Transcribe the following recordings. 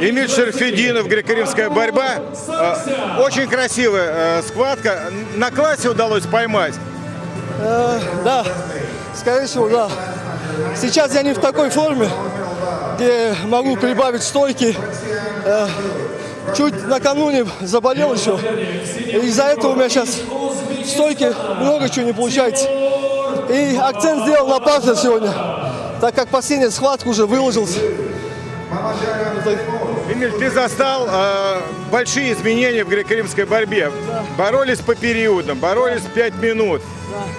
Эмиль Шерфединов, греко-римская борьба. Э, Очень красивая э, схватка. На классе удалось поймать. Э, да, скорее всего, да. Сейчас я не в такой форме, где могу прибавить стойки. Э, чуть накануне заболел еще. Из-за этого у меня сейчас в стойке много чего не получается. И акцент сделал на партер сегодня, так как последняя схватка уже выложился. Эмиль, ты застал э, большие изменения в греко-римской борьбе. Боролись по периодам, боролись 5 минут.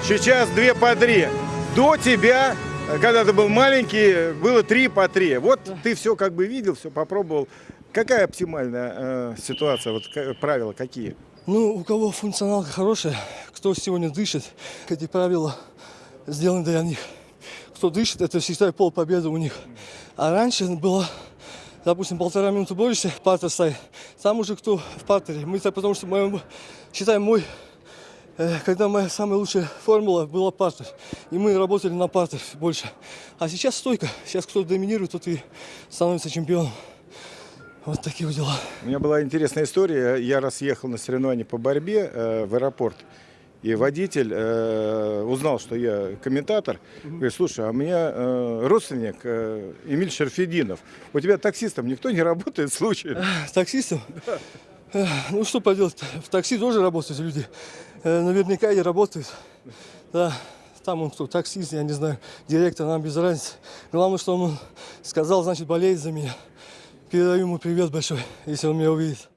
Сейчас 2 по 3. До тебя, э, когда ты был маленький, было 3 по 3. Вот ты все как бы видел, все попробовал. Какая оптимальная э, ситуация, вот правила какие? Ну, у кого функционалка хорошая, кто сегодня дышит, эти правила сделаны для них. Кто дышит, это считай пол победы у них. А раньше было, допустим, полтора минуты борешься, партер стоит. Там уже кто в партере. Мы так, потому что, моем, считай, мой, э, когда моя самая лучшая формула была партер. И мы работали на партер больше. А сейчас стойка. Сейчас кто доминирует, тот и становится чемпионом. Вот такие вот дела. У меня была интересная история. Я раз ехал на соревнования по борьбе э, в аэропорт. И водитель э, узнал, что я комментатор. Говорит, слушай, а у меня э, родственник э, Эмиль Шерфединов. У тебя таксистом никто не работает случайно? Таксистом? Э, Ну что поделать, в такси тоже работают люди. Э, Наверняка и работают. Да, там он кто, таксист, я не знаю, директор, нам без разницы. Главное, что он сказал, значит, болеет за меня. Передаю ему привет большой, если он меня увидит.